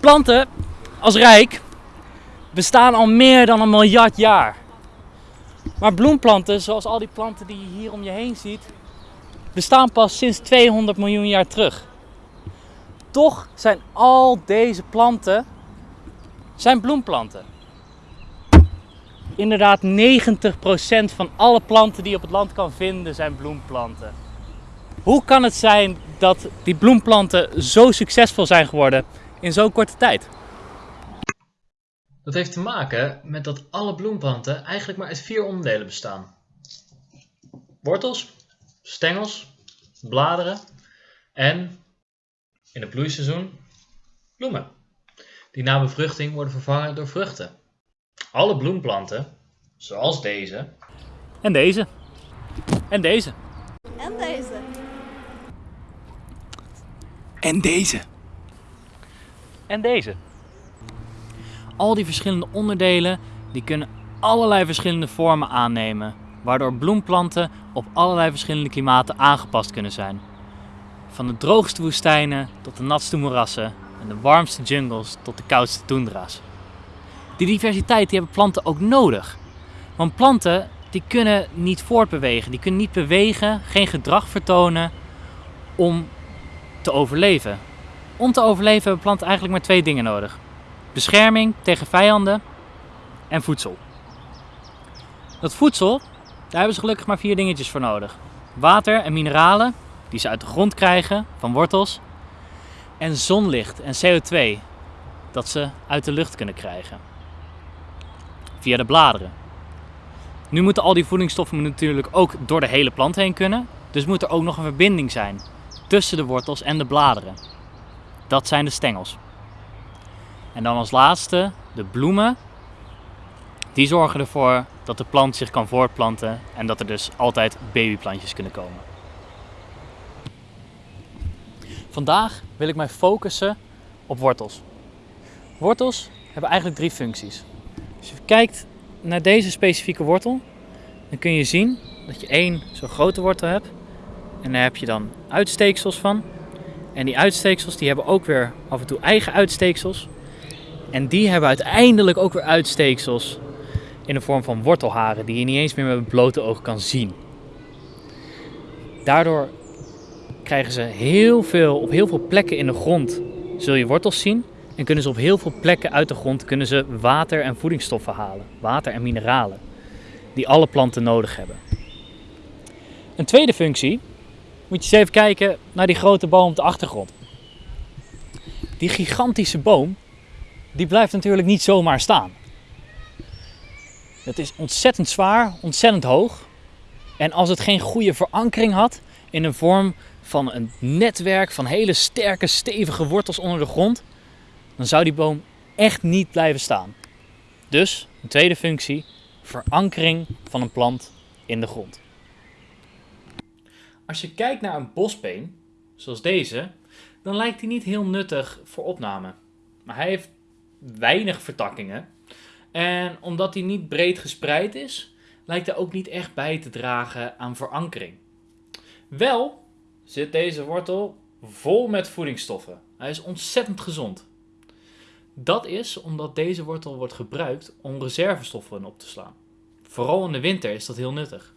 Planten als rijk bestaan al meer dan een miljard jaar. Maar bloemplanten, zoals al die planten die je hier om je heen ziet, bestaan pas sinds 200 miljoen jaar terug. Toch zijn al deze planten zijn bloemplanten. Inderdaad, 90% van alle planten die je op het land kan vinden zijn bloemplanten. Hoe kan het zijn dat die bloemplanten zo succesvol zijn geworden in zo'n korte tijd? Dat heeft te maken met dat alle bloemplanten eigenlijk maar uit vier onderdelen bestaan. Wortels, stengels, bladeren en, in het bloeiseizoen, bloemen. Die na bevruchting worden vervangen door vruchten. Alle bloemplanten, zoals deze, En deze. En deze. En deze. En deze. En deze. Al die verschillende onderdelen die kunnen allerlei verschillende vormen aannemen, waardoor bloemplanten op allerlei verschillende klimaten aangepast kunnen zijn. Van de droogste woestijnen tot de natste moerassen en de warmste jungles tot de koudste toendra's. Die diversiteit die hebben planten ook nodig. Want planten die kunnen niet voortbewegen, die kunnen niet bewegen, geen gedrag vertonen om te overleven. Om te overleven hebben planten eigenlijk maar twee dingen nodig. Bescherming tegen vijanden en voedsel. Dat voedsel, daar hebben ze gelukkig maar vier dingetjes voor nodig. Water en mineralen, die ze uit de grond krijgen, van wortels. En zonlicht en CO2, dat ze uit de lucht kunnen krijgen. Via de bladeren. Nu moeten al die voedingsstoffen natuurlijk ook door de hele plant heen kunnen. Dus moet er ook nog een verbinding zijn tussen de wortels en de bladeren. Dat zijn de stengels. En dan als laatste de bloemen. Die zorgen ervoor dat de plant zich kan voortplanten en dat er dus altijd babyplantjes kunnen komen. Vandaag wil ik mij focussen op wortels. Wortels hebben eigenlijk drie functies. Als je kijkt naar deze specifieke wortel, dan kun je zien dat je één zo'n grote wortel hebt. En daar heb je dan uitsteeksels van. En die uitsteeksels die hebben ook weer af en toe eigen uitsteeksels. En die hebben uiteindelijk ook weer uitsteeksels in de vorm van wortelharen die je niet eens meer met het blote oog kan zien. Daardoor krijgen ze heel veel, op heel veel plekken in de grond zul je wortels zien. En kunnen ze op heel veel plekken uit de grond kunnen ze water en voedingsstoffen halen. Water en mineralen. Die alle planten nodig hebben. Een tweede functie. Moet je eens even kijken naar die grote boom op de achtergrond. Die gigantische boom. Die blijft natuurlijk niet zomaar staan. Het is ontzettend zwaar, ontzettend hoog. En als het geen goede verankering had in een vorm van een netwerk van hele sterke, stevige wortels onder de grond, dan zou die boom echt niet blijven staan. Dus, een tweede functie, verankering van een plant in de grond. Als je kijkt naar een bosbeen, zoals deze, dan lijkt hij niet heel nuttig voor opname. Maar hij heeft weinig vertakkingen. En omdat hij niet breed gespreid is, lijkt hij ook niet echt bij te dragen aan verankering. Wel zit deze wortel vol met voedingsstoffen. Hij is ontzettend gezond. Dat is omdat deze wortel wordt gebruikt om reservestoffen op te slaan. Vooral in de winter is dat heel nuttig.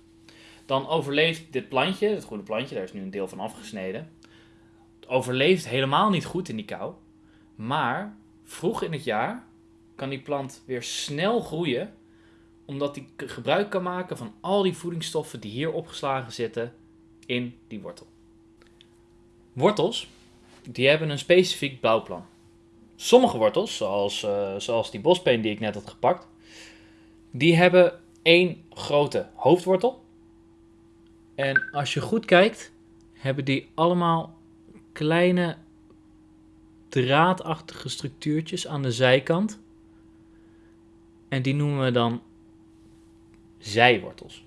Dan overleeft dit plantje, het groene plantje, daar is nu een deel van afgesneden. Overleeft helemaal niet goed in die kou. Maar vroeg in het jaar kan die plant weer snel groeien, omdat die gebruik kan maken van al die voedingsstoffen die hier opgeslagen zitten in die wortel. Wortels, die hebben een specifiek bouwplan. Sommige wortels, zoals, uh, zoals die bospeen die ik net had gepakt, die hebben één grote hoofdwortel. En als je goed kijkt, hebben die allemaal kleine draadachtige structuurtjes aan de zijkant. En die noemen we dan zijwortels.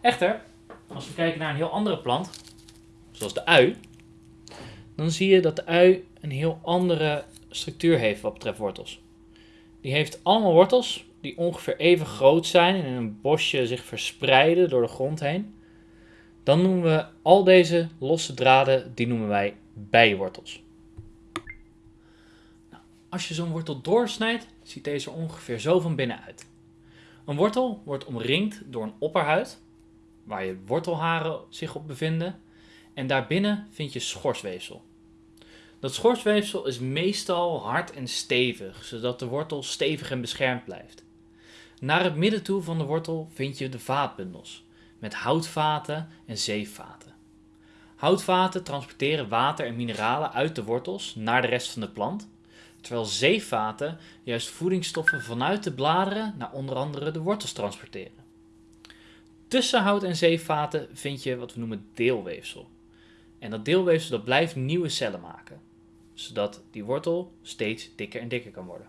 Echter, als we kijken naar een heel andere plant, zoals de ui, dan zie je dat de ui een heel andere structuur heeft wat betreft wortels. Die heeft allemaal wortels die ongeveer even groot zijn en in een bosje zich verspreiden door de grond heen. dan noemen we al deze losse draden, die noemen wij bijwortels. Nou, als je zo'n wortel doorsnijdt, ziet deze er ongeveer zo van binnen uit. Een wortel wordt omringd door een opperhuid, waar je wortelharen zich op bevinden, en daarbinnen vind je schorsweefsel. Dat schorsweefsel is meestal hard en stevig, zodat de wortel stevig en beschermd blijft. Naar het midden toe van de wortel vind je de vaatbundels, met houtvaten en zeevaten. Houtvaten transporteren water en mineralen uit de wortels naar de rest van de plant, terwijl zeevaten juist voedingsstoffen vanuit de bladeren naar onder andere de wortels transporteren. Tussen hout en zeevaten vind je wat we noemen deelweefsel. En dat deelweefsel dat blijft nieuwe cellen maken, zodat die wortel steeds dikker en dikker kan worden.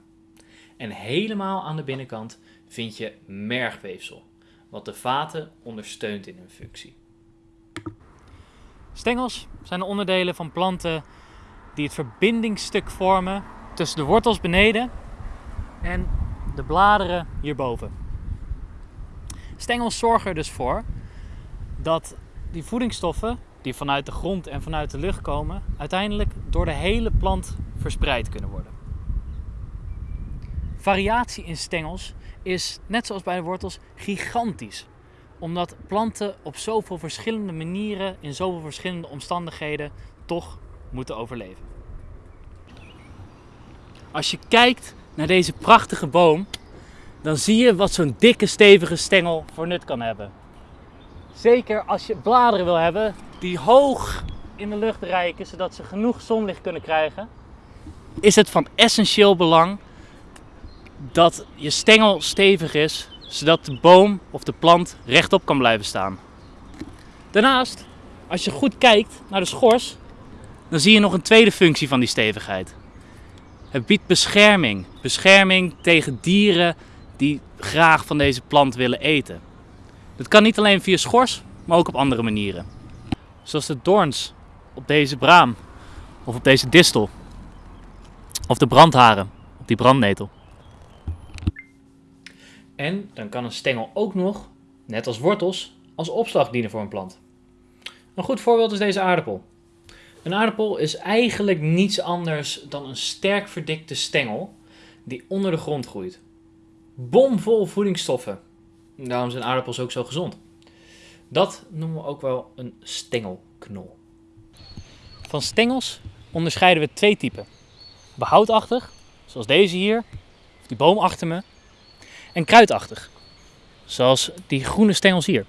En helemaal aan de binnenkant vind je mergweefsel, wat de vaten ondersteunt in hun functie. Stengels zijn de onderdelen van planten die het verbindingsstuk vormen tussen de wortels beneden en de bladeren hierboven. Stengels zorgen er dus voor dat die voedingsstoffen die vanuit de grond en vanuit de lucht komen, uiteindelijk door de hele plant verspreid kunnen worden. Variatie in stengels is, net zoals bij de wortels, gigantisch. Omdat planten op zoveel verschillende manieren, in zoveel verschillende omstandigheden, toch moeten overleven. Als je kijkt naar deze prachtige boom, dan zie je wat zo'n dikke stevige stengel voor nut kan hebben. Zeker als je bladeren wil hebben die hoog in de lucht reiken, zodat ze genoeg zonlicht kunnen krijgen, is het van essentieel belang dat je stengel stevig is, zodat de boom of de plant rechtop kan blijven staan. Daarnaast, als je goed kijkt naar de schors, dan zie je nog een tweede functie van die stevigheid. Het biedt bescherming. Bescherming tegen dieren die graag van deze plant willen eten. Dat kan niet alleen via schors, maar ook op andere manieren. Zoals de doorns op deze braam of op deze distel. Of de brandharen op die brandnetel. En dan kan een stengel ook nog, net als wortels, als opslag dienen voor een plant. Een goed voorbeeld is deze aardappel. Een aardappel is eigenlijk niets anders dan een sterk verdikte stengel die onder de grond groeit. Bomvol voedingsstoffen. Daarom zijn aardappels ook zo gezond. Dat noemen we ook wel een stengelknol. Van stengels onderscheiden we twee typen. Behoudachtig, zoals deze hier, die boom achter me, en kruidachtig, zoals die groene stengels hier.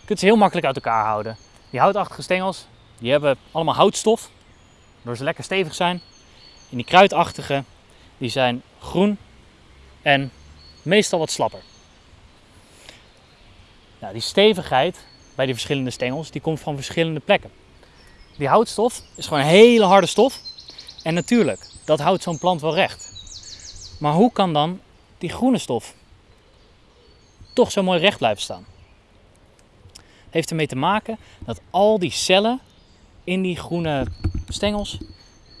Je kunt ze heel makkelijk uit elkaar houden. Die houtachtige stengels, die hebben allemaal houtstof, waardoor ze lekker stevig zijn. En die kruidachtige, die zijn groen en meestal wat slapper. Nou, die stevigheid bij die verschillende stengels, die komt van verschillende plekken. Die houtstof is gewoon een hele harde stof. En natuurlijk, dat houdt zo'n plant wel recht. Maar hoe kan dan die groene stof toch zo mooi recht blijven staan? Heeft ermee te maken dat al die cellen in die groene stengels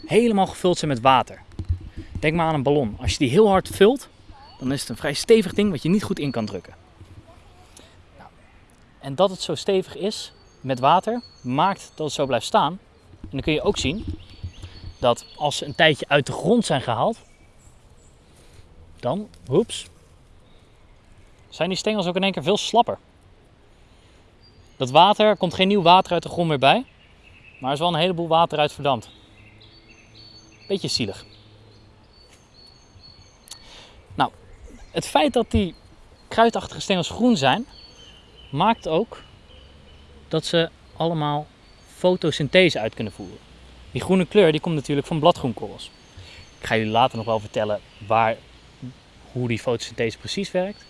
helemaal gevuld zijn met water. Denk maar aan een ballon. Als je die heel hard vult, dan is het een vrij stevig ding wat je niet goed in kan drukken. En dat het zo stevig is met water, maakt dat het zo blijft staan. En dan kun je ook zien dat als ze een tijdje uit de grond zijn gehaald, dan, hoeps, zijn die stengels ook in één keer veel slapper. Dat water, er komt geen nieuw water uit de grond meer bij, maar er is wel een heleboel water uit verdampt. Beetje zielig. Nou, het feit dat die kruidachtige stengels groen zijn, maakt ook dat ze allemaal fotosynthese uit kunnen voeren. Die groene kleur die komt natuurlijk van bladgroenkorrels. Ik ga jullie later nog wel vertellen waar, hoe die fotosynthese precies werkt.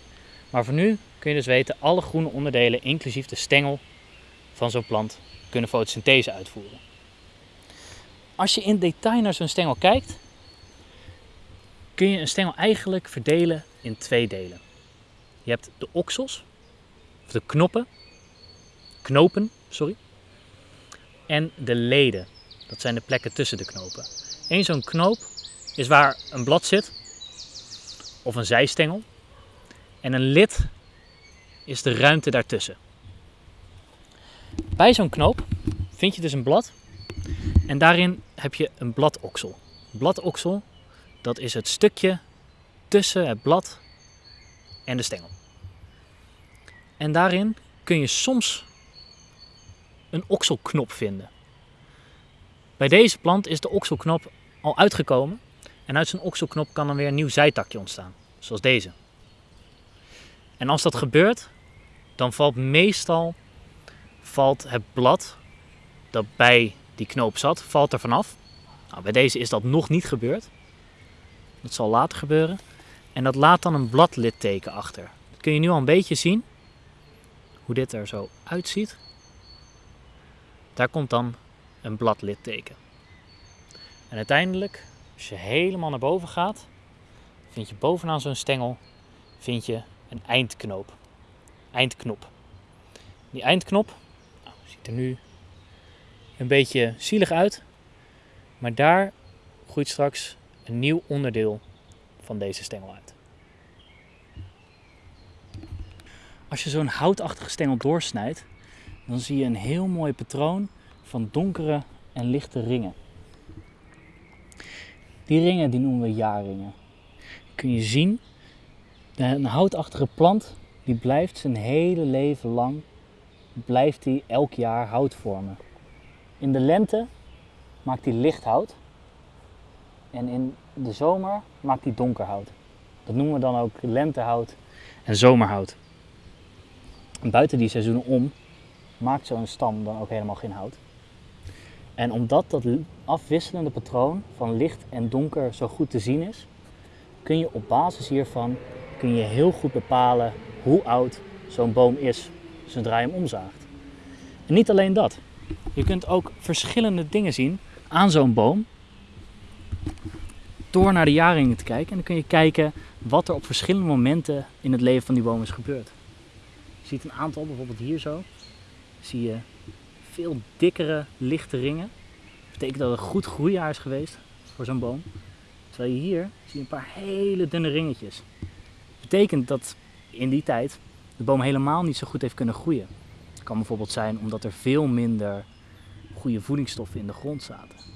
Maar voor nu kun je dus weten, alle groene onderdelen, inclusief de stengel van zo'n plant, kunnen fotosynthese uitvoeren. Als je in detail naar zo'n stengel kijkt, kun je een stengel eigenlijk verdelen in twee delen. Je hebt de oksels, of de knoppen, knopen, sorry. En de leden, dat zijn de plekken tussen de knopen. Eén zo'n knoop is waar een blad zit, of een zijstengel. En een lid is de ruimte daartussen. Bij zo'n knoop vind je dus een blad en daarin heb je een bladoksel. Bladoksel, dat is het stukje tussen het blad en de stengel. En daarin kun je soms een okselknop vinden. Bij deze plant is de okselknop al uitgekomen en uit zijn okselknop kan dan weer een nieuw zijtakje ontstaan, zoals deze. En als dat gebeurt, dan valt meestal valt het blad dat bij die knoop zat, valt er vanaf. Nou, bij deze is dat nog niet gebeurd. Dat zal later gebeuren. En dat laat dan een bladlitteken achter. Dat kun je nu al een beetje zien. Hoe dit er zo uitziet. Daar komt dan een bladlitteken. En uiteindelijk, als je helemaal naar boven gaat, vind je bovenaan zo'n stengel vind je een eindknoop. Eindknop. Die eindknop nou, ziet er nu een beetje zielig uit, maar daar groeit straks een nieuw onderdeel van deze stengel uit. Als je zo'n houtachtige stengel doorsnijdt, dan zie je een heel mooi patroon van donkere en lichte ringen. Die ringen die noemen we jaarringen. Kun je zien, een houtachtige plant die blijft zijn hele leven lang, blijft die elk jaar hout vormen. In de lente maakt hij licht hout en in de zomer maakt hij donker hout. Dat noemen we dan ook lentehout en zomerhout. En buiten die seizoenen om maakt zo'n stam dan ook helemaal geen hout. En omdat dat afwisselende patroon van licht en donker zo goed te zien is, kun je op basis hiervan kun je heel goed bepalen hoe oud zo'n boom is zodra je hem omzaagt. En niet alleen dat. Je kunt ook verschillende dingen zien aan zo'n boom door naar de jaringen te kijken. En dan kun je kijken wat er op verschillende momenten in het leven van die boom is gebeurd. Je ziet een aantal, bijvoorbeeld hier zo, zie je veel dikkere, lichte ringen. Dat betekent dat het een goed groeijaar is geweest voor zo'n boom. Terwijl je hier zie je een paar hele dunne ringetjes. Dat betekent dat in die tijd de boom helemaal niet zo goed heeft kunnen groeien. Het kan bijvoorbeeld zijn omdat er veel minder goede voedingsstoffen in de grond zaten.